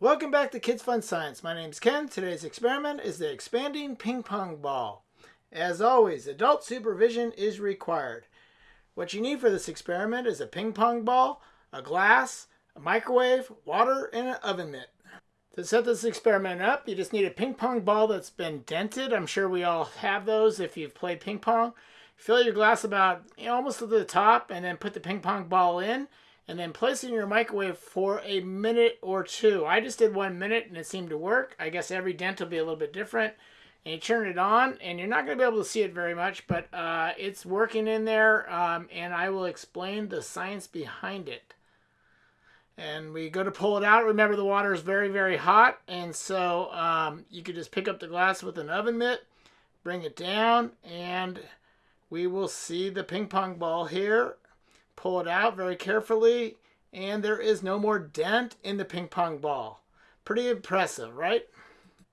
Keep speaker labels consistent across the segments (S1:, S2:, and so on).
S1: Welcome back to Kids Fun Science. My name is Ken. Today's experiment is the expanding ping pong ball. As always, adult supervision is required. What you need for this experiment is a ping pong ball, a glass, a microwave, water, and an oven mitt. To set this experiment up, you just need a ping pong ball that's been dented. I'm sure we all have those if you've played ping pong. Fill your glass about you know, almost to the top and then put the ping pong ball in and then place it in your microwave for a minute or two. I just did one minute and it seemed to work. I guess every dent will be a little bit different. And you turn it on and you're not going to be able to see it very much, but uh, it's working in there um, and I will explain the science behind it. And we go to pull it out. Remember the water is very, very hot. And so um, you could just pick up the glass with an oven mitt, bring it down, and we will see the ping pong ball here Pull it out very carefully, and there is no more dent in the ping pong ball. Pretty impressive, right?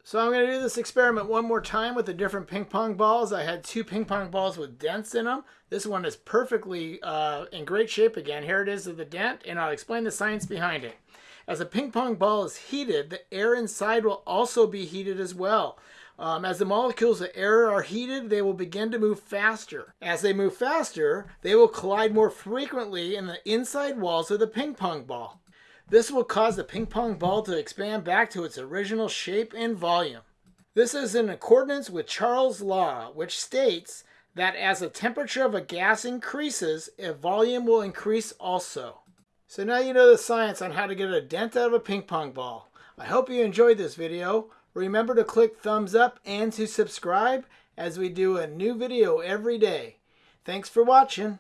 S1: So I'm going to do this experiment one more time with the different ping pong balls. I had two ping pong balls with dents in them. This one is perfectly uh, in great shape again. Here it is with the dent, and I'll explain the science behind it. As a ping pong ball is heated, the air inside will also be heated as well. Um, as the molecules of air are heated, they will begin to move faster. As they move faster, they will collide more frequently in the inside walls of the ping pong ball. This will cause the ping pong ball to expand back to its original shape and volume. This is in accordance with Charles' law, which states that as the temperature of a gas increases, a volume will increase also. So now you know the science on how to get a dent out of a ping pong ball. I hope you enjoyed this video. Remember to click thumbs up and to subscribe as we do a new video every day. Thanks for watching.